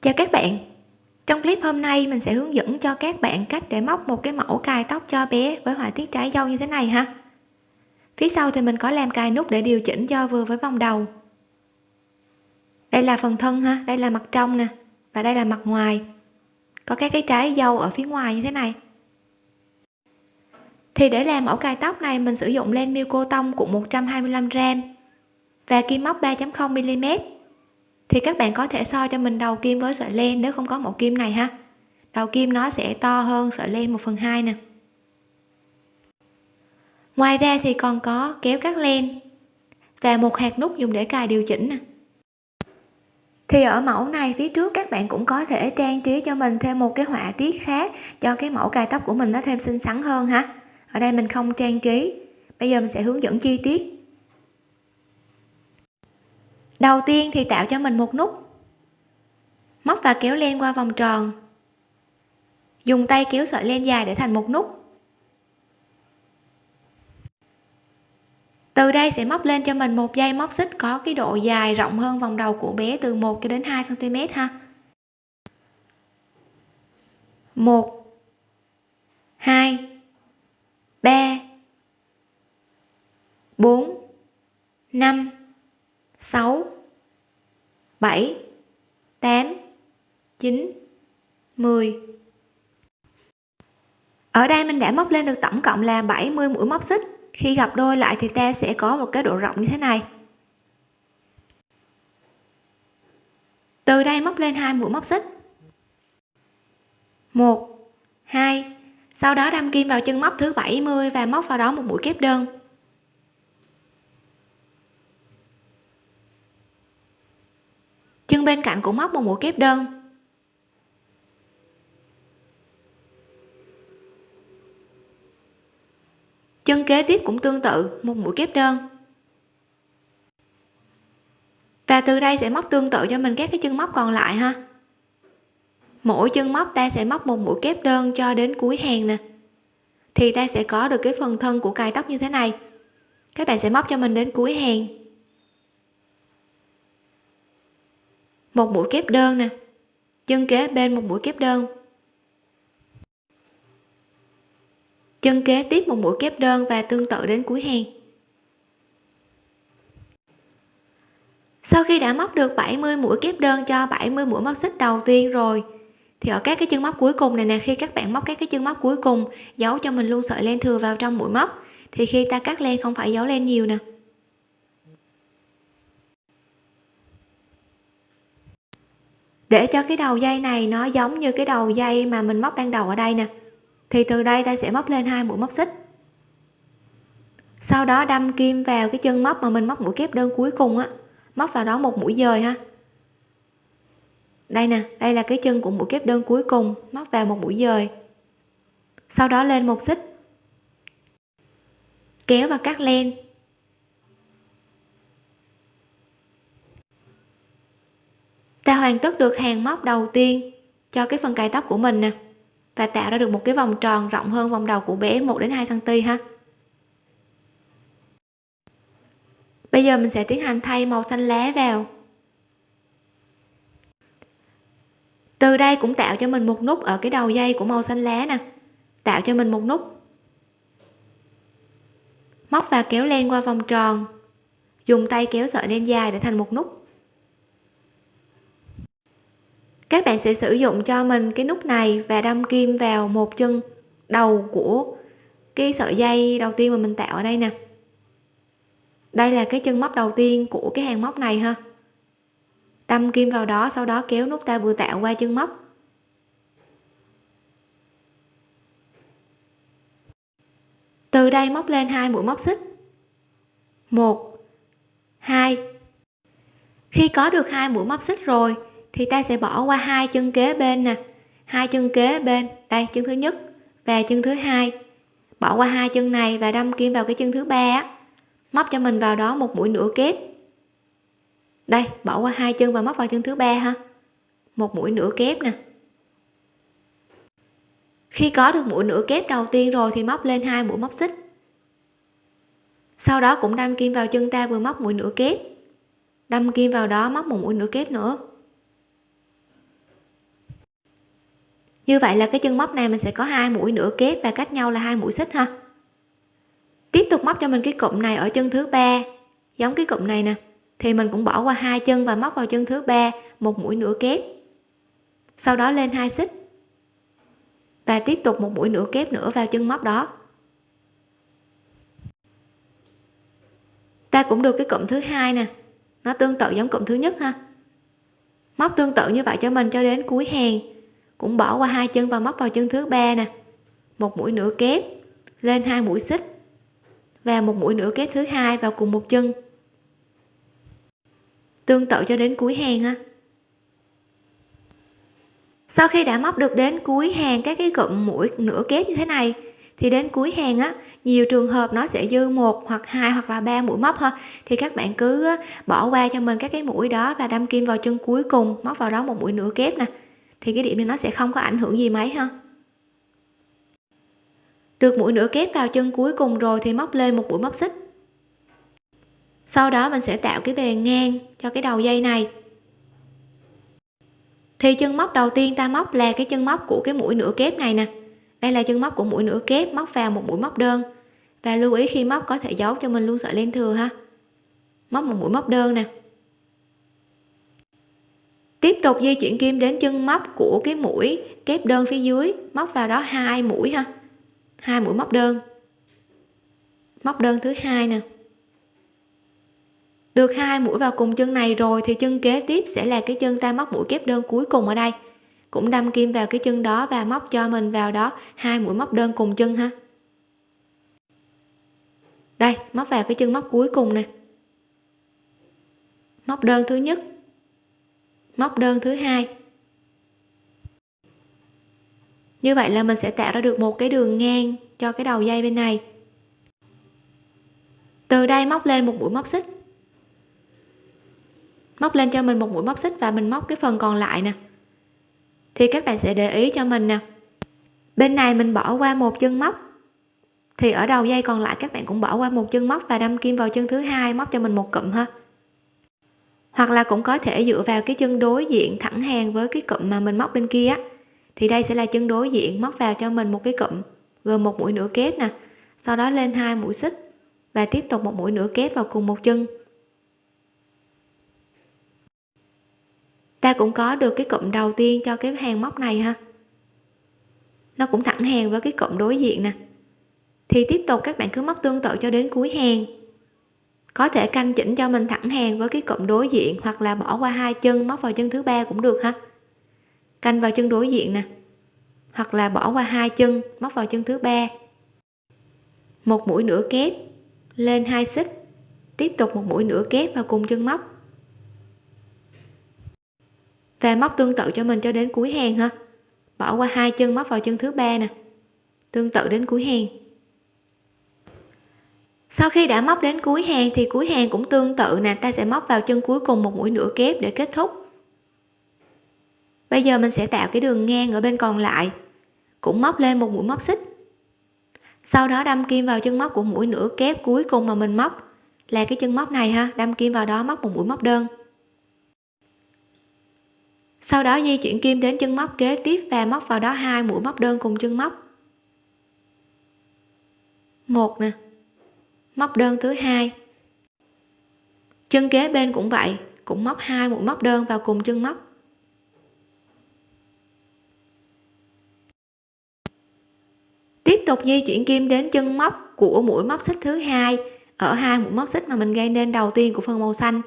chào các bạn. Trong clip hôm nay, mình sẽ hướng dẫn cho các bạn cách để móc một cái mẫu cài tóc cho bé với họa tiết trái dâu như thế này ha. Phía sau thì mình có làm cài nút để điều chỉnh cho vừa với vòng đầu. Đây là phần thân ha, đây là mặt trong nè, và đây là mặt ngoài. Có các cái trái dâu ở phía ngoài như thế này. Thì để làm mẫu cài tóc này, mình sử dụng len miêu cô tông cuộn 125 gram và kim móc 3.0 mm thì các bạn có thể so cho mình đầu kim với sợi len nếu không có mẫu kim này ha. Đầu kim nó sẽ to hơn sợi len 1 phần 2 nè. Ngoài ra thì còn có kéo cắt len và một hạt nút dùng để cài điều chỉnh nè. Thì ở mẫu này phía trước các bạn cũng có thể trang trí cho mình thêm một cái họa tiết khác cho cái mẫu cài tóc của mình nó thêm xinh xắn hơn ha. Ở đây mình không trang trí. Bây giờ mình sẽ hướng dẫn chi tiết đầu tiên thì tạo cho mình một nút. Móc và kéo len qua vòng tròn. Dùng tay kéo sợi len dài để thành một nút. Từ đây sẽ móc lên cho mình một dây móc xích có cái độ dài rộng hơn vòng đầu của bé từ 1 cho đến 2 cm ha. 1 2 3 4 5 6 7 8 9 10 ở đây mình đã móc lên được tổng cộng là 70 mũi móc xích. Khi gặp đôi lại thì ta sẽ có một cái độ rộng như thế này. Từ đây móc lên hai mũi móc xích. Một, hai, sau đó đâm kim vào chân móc thứ 70 và móc vào đó một mũi kép đơn. Bên cạnh cũng móc một mũi kép đơn. Chân kế tiếp cũng tương tự, một mũi kép đơn. Và từ đây sẽ móc tương tự cho mình các cái chân móc còn lại ha. Mỗi chân móc ta sẽ móc một mũi kép đơn cho đến cuối hàng nè. Thì ta sẽ có được cái phần thân của cài tóc như thế này. Các bạn sẽ móc cho mình đến cuối hàng. Một mũi kép đơn nè. Chân kế bên một mũi kép đơn. Chân kế tiếp một mũi kép đơn và tương tự đến cuối hàng. Sau khi đã móc được 70 mũi kép đơn cho 70 mũi móc xích đầu tiên rồi, thì ở các cái chân móc cuối cùng này nè, khi các bạn móc các cái chân móc cuối cùng, giấu cho mình luôn sợi len thừa vào trong mũi móc, thì khi ta cắt len không phải giấu len nhiều nè. Để cho cái đầu dây này nó giống như cái đầu dây mà mình móc ban đầu ở đây nè, thì từ đây ta sẽ móc lên hai mũi móc xích. Sau đó đâm kim vào cái chân móc mà mình móc mũi kép đơn cuối cùng á, móc vào đó một mũi dời ha. Đây nè, đây là cái chân của mũi kép đơn cuối cùng, móc vào một mũi dời. Sau đó lên một xích. Kéo và cắt len. Ta hoàn tất được hàng móc đầu tiên cho cái phần cài tóc của mình nè. Và tạo ra được một cái vòng tròn rộng hơn vòng đầu của bé 1 đến 2 cm ha. Bây giờ mình sẽ tiến hành thay màu xanh lá vào. Từ đây cũng tạo cho mình một nút ở cái đầu dây của màu xanh lá nè. Tạo cho mình một nút. Móc và kéo len qua vòng tròn. Dùng tay kéo sợi len dài để thành một nút. Các bạn sẽ sử dụng cho mình cái nút này và đâm kim vào một chân đầu của cái sợi dây đầu tiên mà mình tạo ở đây nè. Đây là cái chân móc đầu tiên của cái hàng móc này ha. Đâm kim vào đó, sau đó kéo nút ta vừa tạo qua chân móc. Từ đây móc lên hai mũi móc xích. Một, hai. Khi có được hai mũi móc xích rồi thì ta sẽ bỏ qua hai chân kế bên nè. Hai chân kế bên, đây, chân thứ nhất và chân thứ hai. Bỏ qua hai chân này và đâm kim vào cái chân thứ ba móc cho mình vào đó một mũi nửa kép. Đây, bỏ qua hai chân và móc vào chân thứ ba ha. Một mũi nửa kép nè. Khi có được mũi nửa kép đầu tiên rồi thì móc lên hai mũi móc xích. Sau đó cũng đâm kim vào chân ta vừa móc mũi nửa kép. Đâm kim vào đó móc một mũi nửa kép nữa. Như vậy là cái chân móc này mình sẽ có hai mũi nửa kép và cách nhau là hai mũi xích ha. Tiếp tục móc cho mình cái cụm này ở chân thứ ba. Giống cái cụm này nè, thì mình cũng bỏ qua hai chân và móc vào chân thứ ba, một mũi nửa kép. Sau đó lên hai xích. Và tiếp tục một mũi nửa kép nữa vào chân móc đó. Ta cũng được cái cụm thứ hai nè, nó tương tự giống cụm thứ nhất ha. Móc tương tự như vậy cho mình cho đến cuối hàng cũng bỏ qua hai chân và móc vào chân thứ ba nè. Một mũi nửa kép, lên hai mũi xích. Và một mũi nửa kép thứ hai vào cùng một chân. Tương tự cho đến cuối hàng ha. Sau khi đã móc được đến cuối hàng các cái cụm mũi nửa kép như thế này, thì đến cuối hàng á, nhiều trường hợp nó sẽ dư một hoặc hai hoặc là ba mũi móc ha thì các bạn cứ bỏ qua cho mình các cái mũi đó và đâm kim vào chân cuối cùng, móc vào đó một mũi nửa kép nè thì cái điểm này nó sẽ không có ảnh hưởng gì mấy ha. Được mũi nửa kép vào chân cuối cùng rồi thì móc lên một mũi móc xích. Sau đó mình sẽ tạo cái bề ngang cho cái đầu dây này. Thì chân móc đầu tiên ta móc là cái chân móc của cái mũi nửa kép này nè. Đây là chân móc của mũi nửa kép, móc vào một mũi móc đơn. Và lưu ý khi móc có thể giấu cho mình luôn sợi len thừa ha. Móc một mũi móc đơn nè tiếp tục di chuyển kim đến chân móc của cái mũi, kép đơn phía dưới, móc vào đó hai mũi ha. Hai mũi móc đơn. Móc đơn thứ hai nè. Được hai mũi vào cùng chân này rồi thì chân kế tiếp sẽ là cái chân ta móc mũi kép đơn cuối cùng ở đây. Cũng đâm kim vào cái chân đó và móc cho mình vào đó hai mũi móc đơn cùng chân ha. Đây, móc vào cái chân móc cuối cùng nè. Móc đơn thứ nhất móc đơn thứ hai. Như vậy là mình sẽ tạo ra được một cái đường ngang cho cái đầu dây bên này. Từ đây móc lên một mũi móc xích. Móc lên cho mình một mũi móc xích và mình móc cái phần còn lại nè. Thì các bạn sẽ để ý cho mình nè. Bên này mình bỏ qua một chân móc. Thì ở đầu dây còn lại các bạn cũng bỏ qua một chân móc và đâm kim vào chân thứ hai, móc cho mình một cụm ha hoặc là cũng có thể dựa vào cái chân đối diện thẳng hàng với cái cụm mà mình móc bên kia thì đây sẽ là chân đối diện móc vào cho mình một cái cụm, gồm một mũi nửa kép nè, sau đó lên hai mũi xích và tiếp tục một mũi nửa kép vào cùng một chân. Ta cũng có được cái cụm đầu tiên cho cái hàng móc này ha. Nó cũng thẳng hàng với cái cụm đối diện nè. Thì tiếp tục các bạn cứ móc tương tự cho đến cuối hàng có thể canh chỉnh cho mình thẳng hàng với cái cụm đối diện hoặc là bỏ qua hai chân, móc vào chân thứ ba cũng được ha. Canh vào chân đối diện nè. Hoặc là bỏ qua hai chân, móc vào chân thứ ba. Một mũi nửa kép, lên hai xích. Tiếp tục một mũi nửa kép vào cùng chân móc. Và móc tương tự cho mình cho đến cuối hàng ha. Bỏ qua hai chân, móc vào chân thứ ba nè. Tương tự đến cuối hàng sau khi đã móc đến cuối hàng thì cuối hàng cũng tương tự nè, ta sẽ móc vào chân cuối cùng một mũi nửa kép để kết thúc. Bây giờ mình sẽ tạo cái đường ngang ở bên còn lại, cũng móc lên một mũi móc xích. Sau đó đâm kim vào chân móc của mũi nửa kép cuối cùng mà mình móc, là cái chân móc này ha, đâm kim vào đó móc một mũi móc đơn. Sau đó di chuyển kim đến chân móc kế tiếp và móc vào đó hai mũi móc đơn cùng chân móc. Một nè móc đơn thứ hai. Chân kế bên cũng vậy, cũng móc hai mũi móc đơn vào cùng chân móc. Tiếp tục di chuyển kim đến chân móc của mũi móc xích thứ hai. Ở hai mũi móc xích mà mình gây nên đầu tiên của phần màu xanh.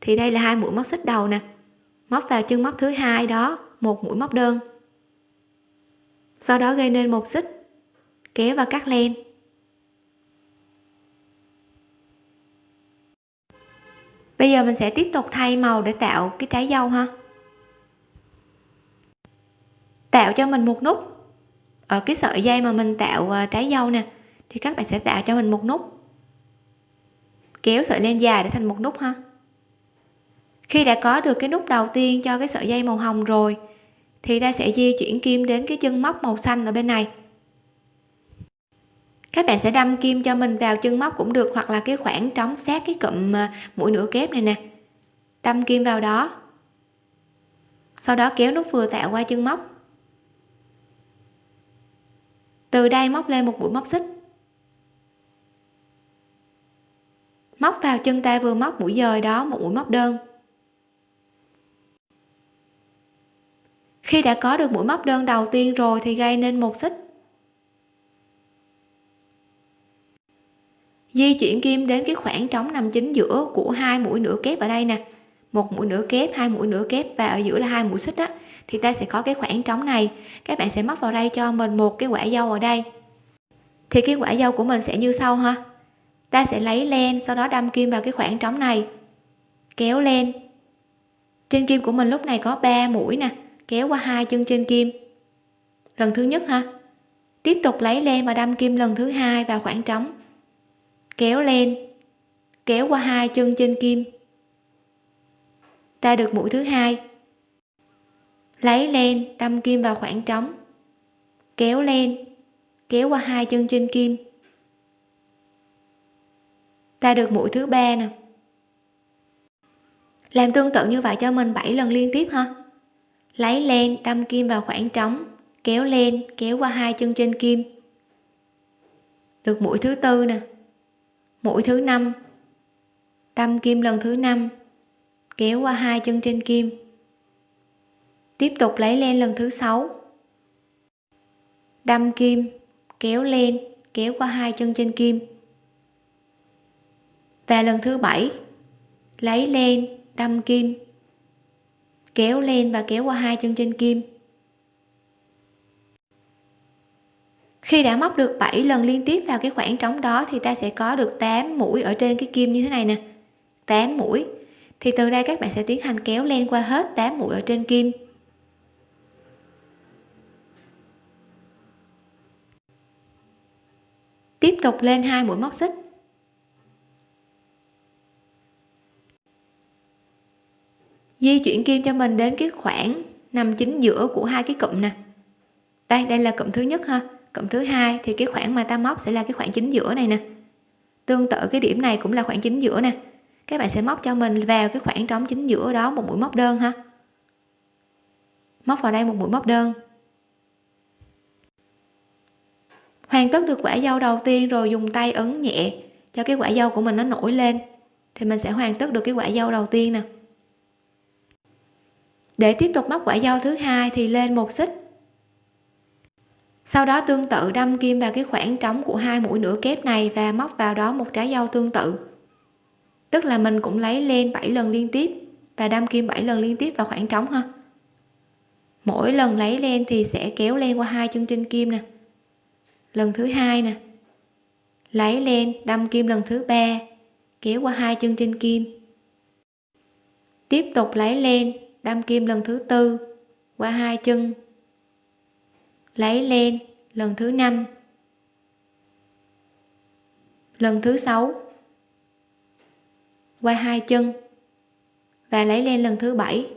Thì đây là hai mũi móc xích đầu nè. Móc vào chân móc thứ hai đó, một mũi móc đơn. Sau đó gây nên một xích, kéo và cắt len. Bây giờ mình sẽ tiếp tục thay màu để tạo cái trái dâu ha. Tạo cho mình một nút. Ở cái sợi dây mà mình tạo à, trái dâu nè, thì các bạn sẽ tạo cho mình một nút. Kéo sợi len dài để thành một nút ha. Khi đã có được cái nút đầu tiên cho cái sợi dây màu hồng rồi, thì ta sẽ di chuyển kim đến cái chân móc màu xanh ở bên này các bạn sẽ đâm kim cho mình vào chân móc cũng được, hoặc là cái khoảng trống sát cái cụm à, mũi nửa kép này nè. Đâm kim vào đó. Sau đó kéo nút vừa tạo qua chân móc. Từ đây móc lên một mũi móc xích. Móc vào chân ta vừa móc mũi dời đó, một mũi móc đơn. Khi đã có được mũi móc đơn đầu tiên rồi thì gây nên một xích. Di chuyển kim đến cái khoảng trống nằm chính giữa của hai mũi nửa kép ở đây nè. Một mũi nửa kép, hai mũi nửa kép và ở giữa là hai mũi xích á, thì ta sẽ có cái khoảng trống này. Các bạn sẽ móc vào đây cho mình một cái quả dâu ở đây. Thì cái quả dâu của mình sẽ như sau ha. Ta sẽ lấy len, sau đó đâm kim vào cái khoảng trống này. Kéo len. Trên kim của mình lúc này có 3 mũi nè, kéo qua hai chân trên kim. Lần thứ nhất ha. Tiếp tục lấy len và đâm kim lần thứ hai vào khoảng trống kéo len kéo qua hai chân trên kim. Ta được mũi thứ hai. Lấy len đâm kim vào khoảng trống. Kéo len kéo qua hai chân trên kim. Ta được mũi thứ ba nè. Làm tương tự như vậy cho mình 7 lần liên tiếp ha lấy len đâm kim vào khoảng trống, kéo len kéo qua hai chân trên kim. Được mũi thứ tư nè mũi thứ năm. Đâm kim lần thứ năm. Kéo qua hai chân trên kim. Tiếp tục lấy len lần thứ sáu. Đâm kim, kéo len, kéo qua hai chân trên kim. Và lần thứ bảy, lấy len, đâm kim. Kéo len và kéo qua hai chân trên kim. Khi đã móc được 7 lần liên tiếp vào cái khoảng trống đó thì ta sẽ có được 8 mũi ở trên cái kim như thế này nè. 8 mũi. Thì từ đây các bạn sẽ tiến hành kéo len qua hết 8 mũi ở trên kim. Tiếp tục lên hai mũi móc xích. Di chuyển kim cho mình đến cái khoảng nằm chính giữa của hai cái cụm nè. Đây đây là cụm thứ nhất ha cộng thứ hai thì cái khoảng mà ta móc sẽ là cái khoảng chính giữa này nè. Tương tự cái điểm này cũng là khoảng chính giữa nè. Các bạn sẽ móc cho mình vào cái khoảng trống chính giữa đó một mũi móc đơn ha. Móc vào đây một mũi móc đơn. Hoàn tất được quả dâu đầu tiên rồi dùng tay ấn nhẹ cho cái quả dâu của mình nó nổi lên. Thì mình sẽ hoàn tất được cái quả dâu đầu tiên nè. Để tiếp tục móc quả dâu thứ hai thì lên một xích sau đó tương tự đâm kim vào cái khoảng trống của hai mũi nửa kép này và móc vào đó một trái dâu tương tự. Tức là mình cũng lấy len 7 lần liên tiếp và đâm kim 7 lần liên tiếp vào khoảng trống ha. Mỗi lần lấy len thì sẽ kéo len qua hai chân trên kim nè. Lần thứ hai nè. Lấy len đâm kim lần thứ ba, kéo qua hai chân trên kim. Tiếp tục lấy len đâm kim lần thứ tư, qua hai chân lấy len lần thứ năm. Lần thứ sáu. Qua hai chân và lấy len lần thứ bảy.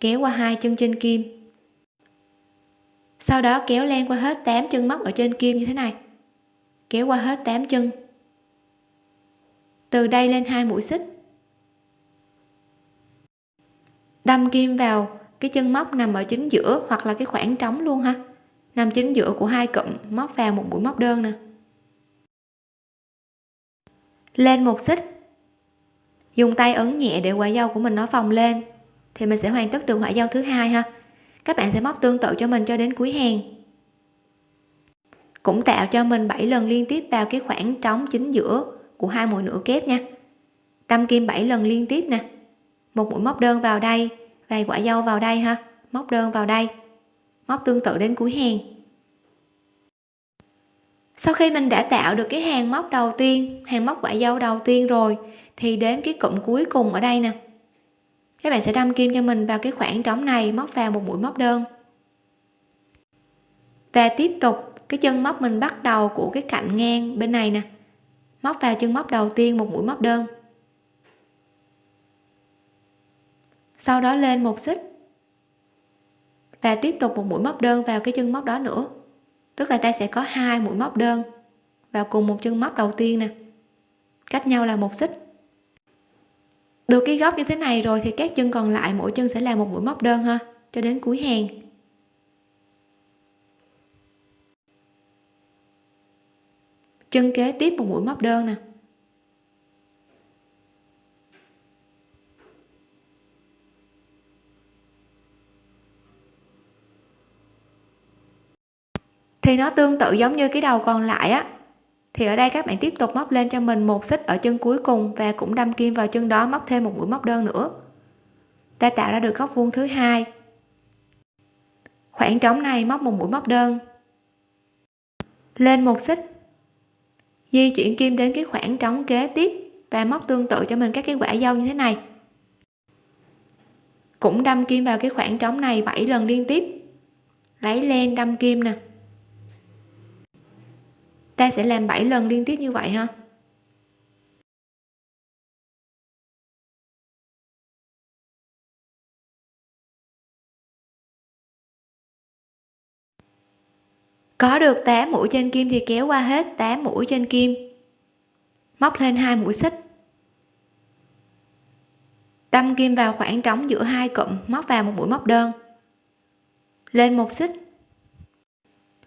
Kéo qua hai chân trên kim. Sau đó kéo len qua hết 8 chân móc ở trên kim như thế này. Kéo qua hết 8 chân. Từ đây lên hai mũi xích. Đâm kim vào cái chân móc nằm ở chính giữa hoặc là cái khoảng trống luôn ha. Nằm chính giữa của hai cụm móc vào một mũi móc đơn nè. Lên một xích. Dùng tay ấn nhẹ để quả dâu của mình nó phồng lên, thì mình sẽ hoàn tất được quả dâu thứ hai ha. Các bạn sẽ móc tương tự cho mình cho đến cuối hàng. Cũng tạo cho mình 7 lần liên tiếp vào cái khoảng trống chính giữa của hai mũi nửa kép nha. Đâm kim 7 lần liên tiếp nè. Một mũi móc đơn vào đây đây quả dâu vào đây ha. Móc đơn vào đây. Móc tương tự đến cuối hàng. Sau khi mình đã tạo được cái hàng móc đầu tiên, hàng móc quả dâu đầu tiên rồi, thì đến cái cụm cuối cùng ở đây nè. Các bạn sẽ đâm kim cho mình vào cái khoảng trống này, móc vào một mũi móc đơn. Và tiếp tục, cái chân móc mình bắt đầu của cái cạnh ngang bên này nè. Móc vào chân móc đầu tiên một mũi móc đơn. sau đó lên một xích. Và tiếp tục một mũi móc đơn vào cái chân móc đó nữa. Tức là ta sẽ có hai mũi móc đơn vào cùng một chân móc đầu tiên nè. Cách nhau là một xích. Được cái góc như thế này rồi thì các chân còn lại mỗi chân sẽ là một mũi móc đơn ha, cho đến cuối hàng. Chân kế tiếp một mũi móc đơn nè. Thì nó tương tự giống như cái đầu còn lại á. Thì ở đây các bạn tiếp tục móc lên cho mình một xích ở chân cuối cùng và cũng đâm kim vào chân đó, móc thêm một mũi móc đơn nữa. Ta tạo ra được góc vuông thứ hai. Khoảng trống này móc một mũi móc đơn. Lên một xích. Di chuyển kim đến cái khoảng trống kế tiếp và móc tương tự cho mình các cái quả dâu như thế này. Cũng đâm kim vào cái khoảng trống này 7 lần liên tiếp. Lấy len đâm kim nè ta sẽ làm 7 lần liên tiếp như vậy ha? Có được 8 mũi trên kim thì kéo qua hết 8 mũi trên kim. Móc lên hai mũi xích. Đâm kim vào khoảng trống giữa hai cụm, móc vào một mũi móc đơn. Lên một xích.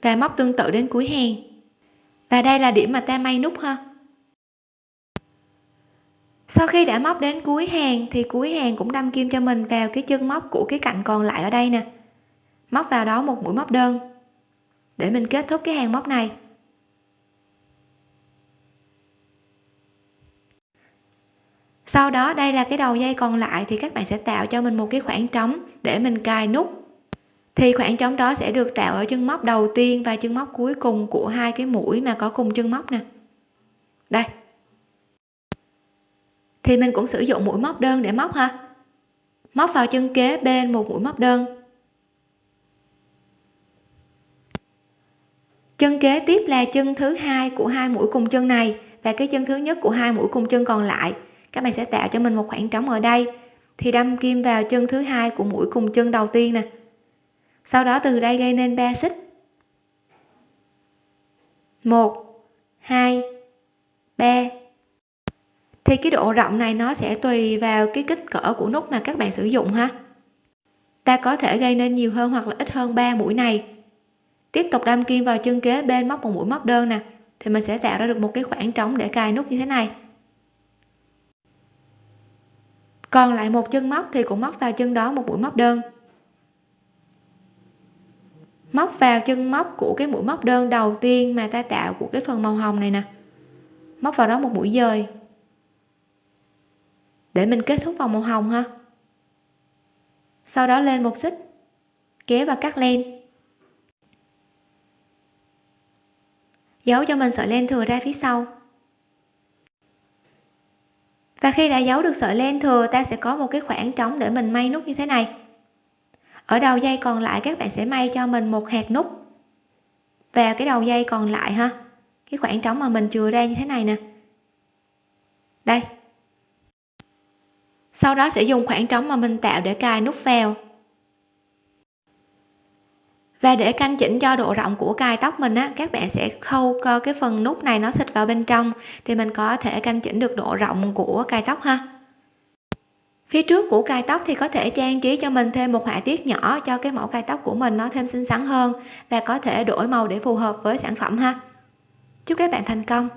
Và móc tương tự đến cuối hàng và đây là điểm mà ta may nút ha. Sau khi đã móc đến cuối hàng, thì cuối hàng cũng đâm kim cho mình vào cái chân móc của cái cạnh còn lại ở đây nè. Móc vào đó một mũi móc đơn, để mình kết thúc cái hàng móc này. Sau đó, đây là cái đầu dây còn lại, thì các bạn sẽ tạo cho mình một cái khoảng trống để mình cài nút thì khoảng trống đó sẽ được tạo ở chân móc đầu tiên và chân móc cuối cùng của hai cái mũi mà có cùng chân móc nè. Đây. Thì mình cũng sử dụng mũi móc đơn để móc ha. Móc vào chân kế bên một mũi móc đơn. Chân kế tiếp là chân thứ hai của hai mũi cùng chân này và cái chân thứ nhất của hai mũi cùng chân còn lại. Các bạn sẽ tạo cho mình một khoảng trống ở đây. Thì đâm kim vào chân thứ hai của mũi cùng chân đầu tiên nè sau đó từ đây gây nên 3 xích. 1 2 3 thì cái độ rộng này nó sẽ tùy vào cái kích cỡ của nút mà các bạn sử dụng ha. Ta có thể gây nên nhiều hơn hoặc là ít hơn 3 mũi này. Tiếp tục đâm kim vào chân kế bên móc một mũi móc đơn nè, thì mình sẽ tạo ra được một cái khoảng trống để cài nút như thế này. Còn lại một chân móc thì cũng móc vào chân đó một mũi móc đơn móc vào chân móc của cái mũi móc đơn đầu tiên mà ta tạo của cái phần màu hồng này nè. Móc vào đó một mũi dời. Để mình kết thúc vòng màu hồng ha. Sau đó lên một xích, kéo và cắt len. Giấu cho mình sợi len thừa ra phía sau. Và khi đã giấu được sợi len thừa, ta sẽ có một cái khoảng trống để mình may nút như thế này ở đầu dây còn lại các bạn sẽ may cho mình một hạt nút. Vào cái đầu dây còn lại ha. Cái khoảng trống mà mình chừa ra như thế này nè. Đây. Sau đó sẽ dùng khoảng trống mà mình tạo để cài nút vào. Và để canh chỉnh cho độ rộng của cài tóc mình á, các bạn sẽ khâu cái phần nút này nó xịt vào bên trong, thì mình có thể canh chỉnh được độ rộng của cài tóc ha phía trước của cài tóc thì có thể trang trí cho mình thêm một họa tiết nhỏ cho cái mẫu cài tóc của mình nó thêm xinh xắn hơn và có thể đổi màu để phù hợp với sản phẩm ha. Chúc các bạn thành công!